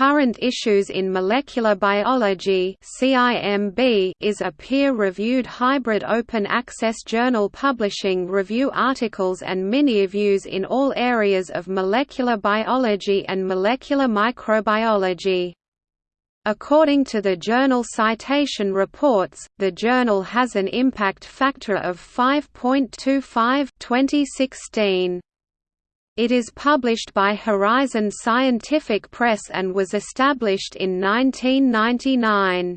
Current Issues in Molecular Biology is a peer-reviewed hybrid open-access journal publishing review articles and mini-reviews in all areas of molecular biology and molecular microbiology. According to the Journal Citation Reports, the journal has an impact factor of 5.25 2016. It is published by Horizon Scientific Press and was established in 1999.